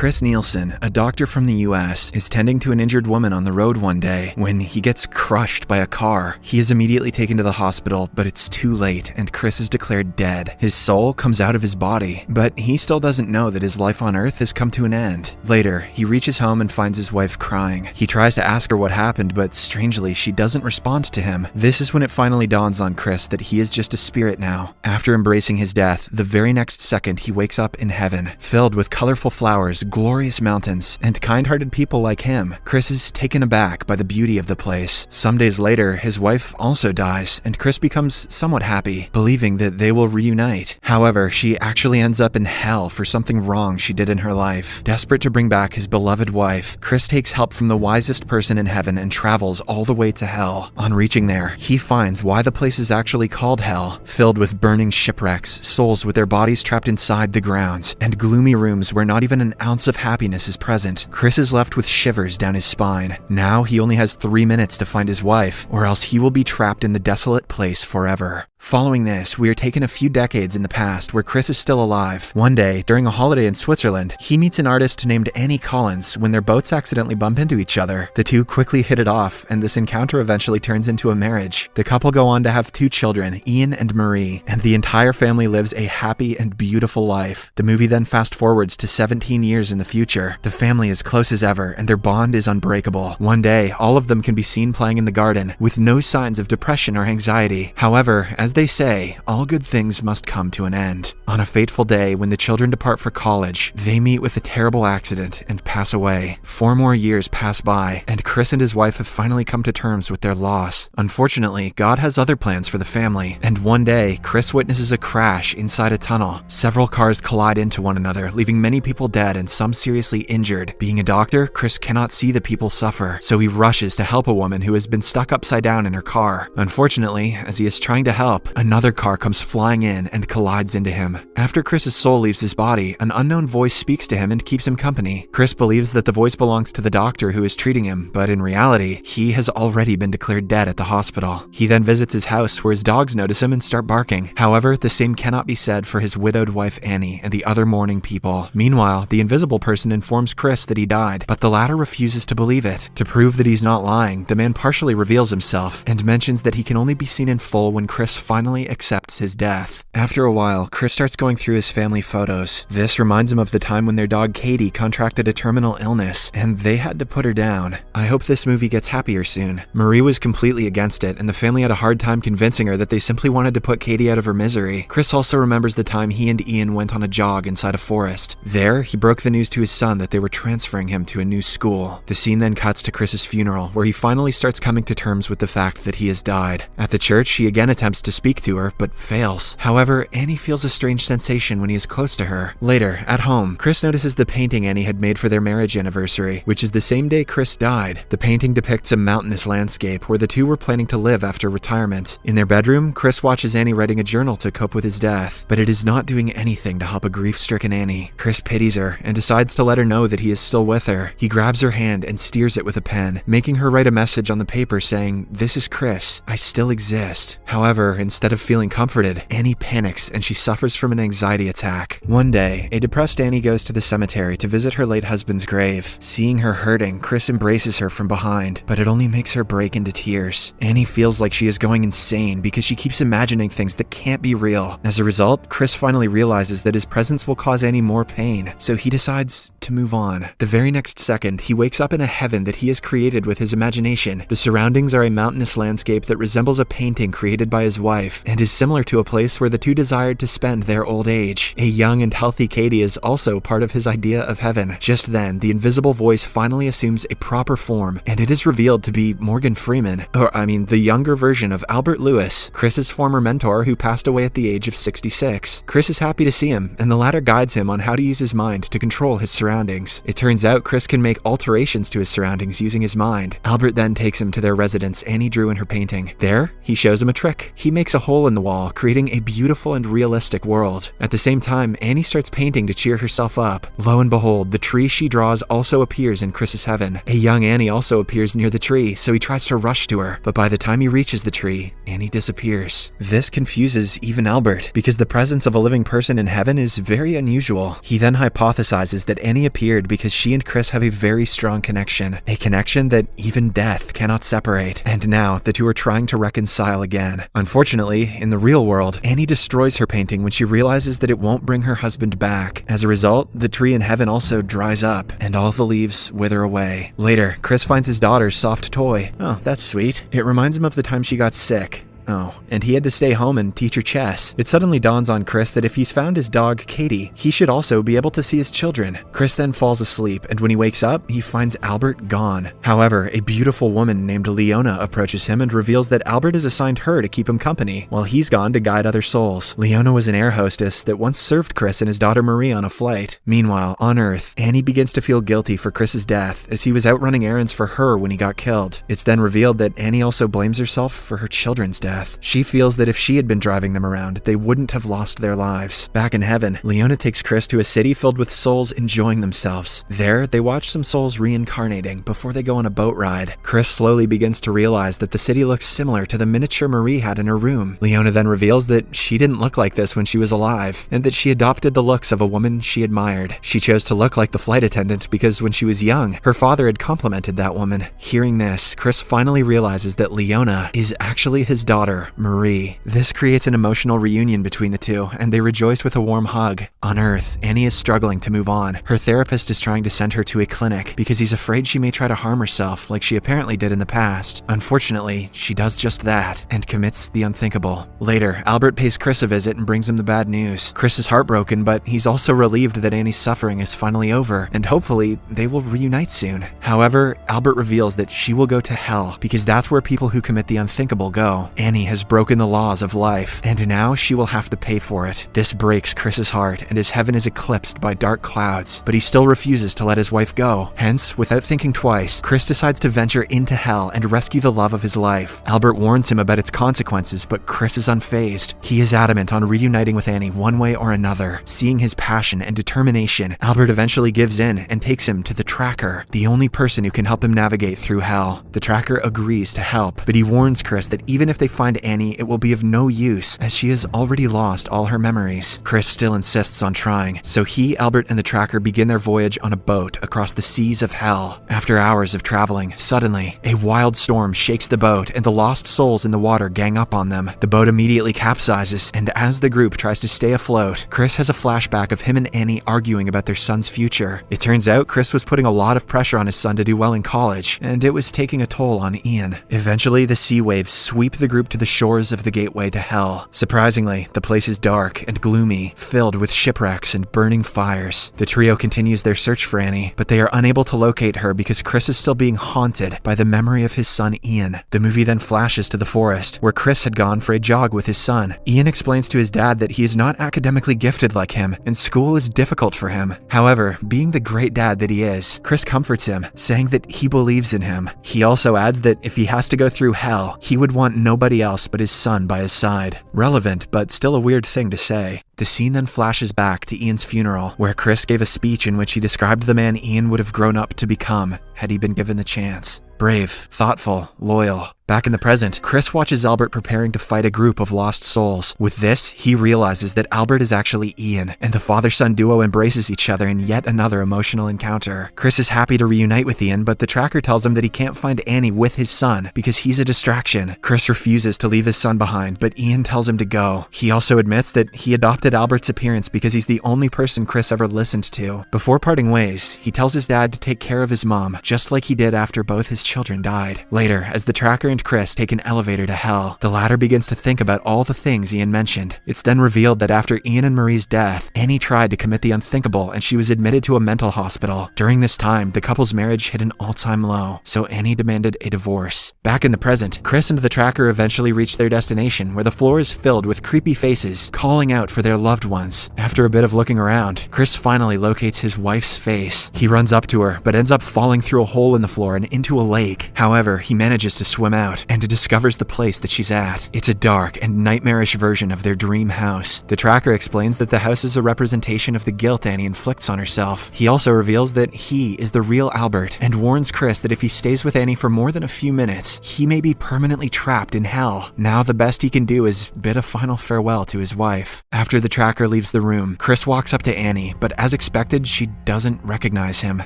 Chris Nielsen, a doctor from the US, is tending to an injured woman on the road one day when he gets crushed by a car. He is immediately taken to the hospital, but it's too late and Chris is declared dead. His soul comes out of his body, but he still doesn't know that his life on Earth has come to an end. Later, he reaches home and finds his wife crying. He tries to ask her what happened, but strangely, she doesn't respond to him. This is when it finally dawns on Chris that he is just a spirit now. After embracing his death, the very next second he wakes up in heaven, filled with colorful flowers, glorious mountains, and kind-hearted people like him. Chris is taken aback by the beauty of the place. Some days later, his wife also dies, and Chris becomes somewhat happy, believing that they will reunite. However, she actually ends up in hell for something wrong she did in her life. Desperate to bring back his beloved wife, Chris takes help from the wisest person in heaven and travels all the way to hell. On reaching there, he finds why the place is actually called hell, filled with burning shipwrecks, souls with their bodies trapped inside the grounds, and gloomy rooms where not even an ounce of happiness is present. Chris is left with shivers down his spine. Now he only has three minutes to find his wife, or else he will be trapped in the desolate place forever. Following this, we are taken a few decades in the past where Chris is still alive. One day, during a holiday in Switzerland, he meets an artist named Annie Collins when their boats accidentally bump into each other. The two quickly hit it off, and this encounter eventually turns into a marriage. The couple go on to have two children, Ian and Marie, and the entire family lives a happy and beautiful life. The movie then fast forwards to 17 years in the future. The family is close as ever, and their bond is unbreakable. One day, all of them can be seen playing in the garden, with no signs of depression or anxiety. However, as they say, all good things must come to an end. On a fateful day, when the children depart for college, they meet with a terrible accident and pass away. Four more years pass by, and Chris and his wife have finally come to terms with their loss. Unfortunately, God has other plans for the family, and one day, Chris witnesses a crash inside a tunnel. Several cars collide into one another, leaving many people dead and some seriously injured. Being a doctor, Chris cannot see the people suffer, so he rushes to help a woman who has been stuck upside down in her car. Unfortunately, as he is trying to help, another car comes flying in and collides into him. After Chris's soul leaves his body, an unknown voice speaks to him and keeps him company. Chris believes that the voice belongs to the doctor who is treating him, but in reality, he has already been declared dead at the hospital. He then visits his house where his dogs notice him and start barking. However, the same cannot be said for his widowed wife Annie and the other mourning people. Meanwhile, the invisible person informs Chris that he died, but the latter refuses to believe it. To prove that he's not lying, the man partially reveals himself and mentions that he can only be seen in full when Chris finally accepts his death. After a while, Chris starts going through his family photos. This reminds him of the time when their dog Katie contracted a terminal illness, and they had to put her down. I hope this movie gets happier soon. Marie was completely against it, and the family had a hard time convincing her that they simply wanted to put Katie out of her misery. Chris also remembers the time he and Ian went on a jog inside a forest. There, he broke the news to his son that they were transferring him to a new school. The scene then cuts to Chris's funeral, where he finally starts coming to terms with the fact that he has died. At the church, he again attempts to speak to her, but fails. However, Annie feels a strange sensation when he is close to her. Later, at home, Chris notices the painting Annie had made for their marriage anniversary, which is the same day Chris died. The painting depicts a mountainous landscape where the two were planning to live after retirement. In their bedroom, Chris watches Annie writing a journal to cope with his death, but it is not doing anything to help a grief-stricken Annie. Chris pities her and decides to let her know that he is still with her. He grabs her hand and steers it with a pen, making her write a message on the paper saying, This is Chris. I still exist. However, instead of feeling comforted, Annie panics and she suffers from an anxiety attack. One day, a depressed Annie goes to the cemetery to visit her late husband's grave. Seeing her hurting, Chris embraces her from behind, but it only makes her break into tears. Annie feels like she is going insane because she keeps imagining things that can't be real. As a result, Chris finally realizes that his presence will cause Annie more pain, so he decides to move on. The very next second, he wakes up in a heaven that he has created with his imagination. The surroundings are a mountainous landscape that resembles a painting created by his wife, and is similar to a place where the two desired to spend their old age. A young and healthy Katie is also part of his idea of heaven. Just then, the invisible voice finally assumes a proper form, and it is revealed to be Morgan Freeman, or I mean the younger version of Albert Lewis, Chris's former mentor who passed away at the age of 66. Chris is happy to see him, and the latter guides him on how to use his mind to control his surroundings. It turns out Chris can make alterations to his surroundings using his mind. Albert then takes him to their residence Annie drew in her painting. There, he shows him a trick. He makes a hole in the wall, creating a beautiful and realistic world. At the same time, Annie starts painting to cheer herself up. Lo and behold, the tree she draws also appears in Chris's heaven. A young Annie also appears near the tree, so he tries to rush to her, but by the time he reaches the tree, Annie disappears. This confuses even Albert, because the presence of a living person in heaven is very unusual. He then hypothesizes that Annie appeared because she and Chris have a very strong connection, a connection that even death cannot separate. And now, the two are trying to reconcile again. Unfortunately, in the real world, Annie destroys her painting when she realizes that it won't bring her husband back. As a result, the tree in heaven also dries up, and all the leaves wither away. Later, Chris finds his daughter's soft toy. Oh, that's sweet. It reminds him of the time she got sick. Oh, and he had to stay home and teach her chess. It suddenly dawns on Chris that if he's found his dog, Katie, he should also be able to see his children. Chris then falls asleep, and when he wakes up, he finds Albert gone. However, a beautiful woman named Leona approaches him and reveals that Albert has assigned her to keep him company, while he's gone to guide other souls. Leona was an air hostess that once served Chris and his daughter Marie on a flight. Meanwhile, on Earth, Annie begins to feel guilty for Chris's death as he was out running errands for her when he got killed. It's then revealed that Annie also blames herself for her children's death. She feels that if she had been driving them around, they wouldn't have lost their lives. Back in heaven, Leona takes Chris to a city filled with souls enjoying themselves. There, they watch some souls reincarnating before they go on a boat ride. Chris slowly begins to realize that the city looks similar to the miniature Marie had in her room. Leona then reveals that she didn't look like this when she was alive, and that she adopted the looks of a woman she admired. She chose to look like the flight attendant because when she was young, her father had complimented that woman. Hearing this, Chris finally realizes that Leona is actually his daughter daughter, Marie. This creates an emotional reunion between the two, and they rejoice with a warm hug. On Earth, Annie is struggling to move on. Her therapist is trying to send her to a clinic because he's afraid she may try to harm herself like she apparently did in the past. Unfortunately, she does just that and commits the unthinkable. Later, Albert pays Chris a visit and brings him the bad news. Chris is heartbroken, but he's also relieved that Annie's suffering is finally over, and hopefully they will reunite soon. However, Albert reveals that she will go to hell because that's where people who commit the unthinkable go. Annie has broken the laws of life, and now she will have to pay for it. This breaks Chris's heart, and his heaven is eclipsed by dark clouds, but he still refuses to let his wife go. Hence, without thinking twice, Chris decides to venture into hell and rescue the love of his life. Albert warns him about its consequences, but Chris is unfazed. He is adamant on reuniting with Annie one way or another. Seeing his passion and determination, Albert eventually gives in and takes him to the Tracker, the only person who can help him navigate through hell. The Tracker agrees to help, but he warns Chris that even if they find Annie, it will be of no use, as she has already lost all her memories. Chris still insists on trying, so he, Albert, and the tracker begin their voyage on a boat across the seas of hell. After hours of traveling, suddenly, a wild storm shakes the boat, and the lost souls in the water gang up on them. The boat immediately capsizes, and as the group tries to stay afloat, Chris has a flashback of him and Annie arguing about their son's future. It turns out Chris was putting a lot of pressure on his son to do well in college, and it was taking a toll on Ian. Eventually, the sea waves sweep the group to the shores of the gateway to hell. Surprisingly, the place is dark and gloomy, filled with shipwrecks and burning fires. The trio continues their search for Annie, but they are unable to locate her because Chris is still being haunted by the memory of his son Ian. The movie then flashes to the forest, where Chris had gone for a jog with his son. Ian explains to his dad that he is not academically gifted like him, and school is difficult for him. However, being the great dad that he is, Chris comforts him, saying that he believes in him. He also adds that if he has to go through hell, he would want nobody else but his son by his side. Relevant, but still a weird thing to say. The scene then flashes back to Ian's funeral, where Chris gave a speech in which he described the man Ian would have grown up to become had he been given the chance. Brave, thoughtful, loyal. Back in the present, Chris watches Albert preparing to fight a group of lost souls. With this, he realizes that Albert is actually Ian, and the father son duo embraces each other in yet another emotional encounter. Chris is happy to reunite with Ian, but the tracker tells him that he can't find Annie with his son because he's a distraction. Chris refuses to leave his son behind, but Ian tells him to go. He also admits that he adopted Albert's appearance because he's the only person Chris ever listened to. Before parting ways, he tells his dad to take care of his mom, just like he did after both his children died. Later, as the tracker and Chris take an elevator to hell, the latter begins to think about all the things Ian mentioned. It's then revealed that after Ian and Marie's death, Annie tried to commit the unthinkable and she was admitted to a mental hospital. During this time, the couple's marriage hit an all-time low, so Annie demanded a divorce. Back in the present, Chris and the tracker eventually reach their destination where the floor is filled with creepy faces calling out for their loved ones. After a bit of looking around, Chris finally locates his wife's face. He runs up to her, but ends up falling through a hole in the floor and into a lake. However, he manages to swim out and discovers the place that she's at. It's a dark and nightmarish version of their dream house. The tracker explains that the house is a representation of the guilt Annie inflicts on herself. He also reveals that he is the real Albert and warns Chris that if he stays with Annie for more than a few minutes, he may be permanently trapped in hell. Now the best he can do is bid a final farewell to his wife. After the tracker leaves the room, Chris walks up to Annie, but as expected, she doesn't recognize him.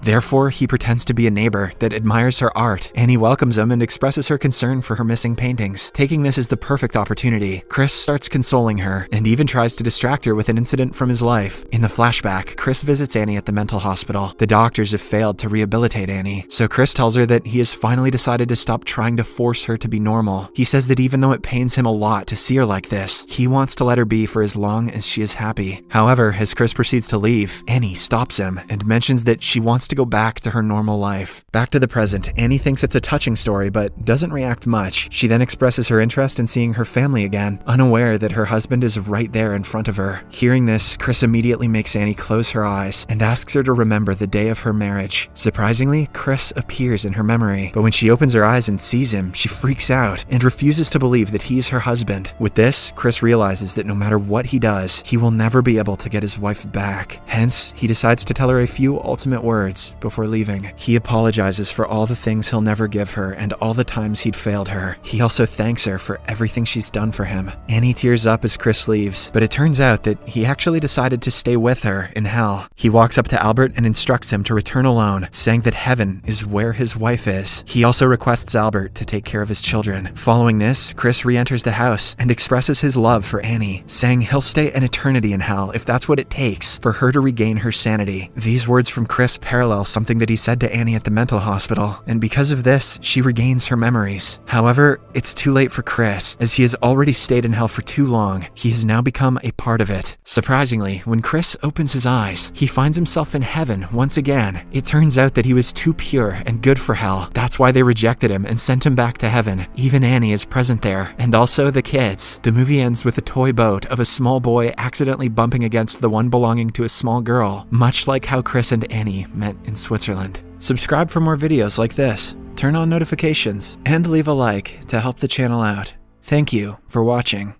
Therefore, he pretends to be a neighbor that admires her art. Annie welcomes him and expresses her concern for her missing paintings. Taking this as the perfect opportunity, Chris starts consoling her and even tries to distract her with an incident from his life. In the flashback, Chris visits Annie at the mental hospital. The doctors have failed to rehabilitate Annie, so Chris tells her that he has finally decided to stop trying to force her to be normal. He says that even though it pains him a lot to see her like this, he wants to let her be for as long as she is happy. However, as Chris proceeds to leave, Annie stops him and mentions that she wants to go back to her normal life. Back to the present, Annie thinks it's a touching story but doesn't react much. She then expresses her interest in seeing her family again, unaware that her husband is right there in front of her. Hearing this, Chris immediately makes Annie close her eyes and asks her to remember the day of her marriage. Surprisingly, Chris appears in her memory, but when she opens her eyes and sees him, she freaks out and refuses to believe that he's her husband. With this, Chris realizes that no matter what he does, he will never be able to get his wife back. Hence, he decides to tell her a few ultimate words before leaving. He apologizes for all the things he'll never give her and all the times he'd failed her. He also thanks her for everything she's done for him. Annie tears up as Chris leaves, but it turns out that he actually decided to stay with her in hell. He walks up to Albert and instructs him to return alone, saying that heaven is where his wife is. He also requests Albert to take care of his children. Following this, Chris re-enters the house and expresses his love for Annie, saying he'll stay an eternity in hell if that's what it takes for her to regain her sanity. These words from Chris parallel something that he said to Annie at the mental hospital, and because of this, she regains her memories. However, it's too late for Chris, as he has already stayed in hell for too long. He has now become a part of it. Surprisingly, when Chris opens his eyes, he finds himself in heaven once again. It turns out that he was too pure and good for hell. That's why they rejected him and sent him back to heaven. Even Annie is present there, and also the kids. The movie ends with a toy boat of a small boy accidentally bumping against the one belonging to a small girl, much like how Chris and Annie met in Switzerland. Subscribe for more videos like this, turn on notifications, and leave a like to help the channel out. Thank you for watching.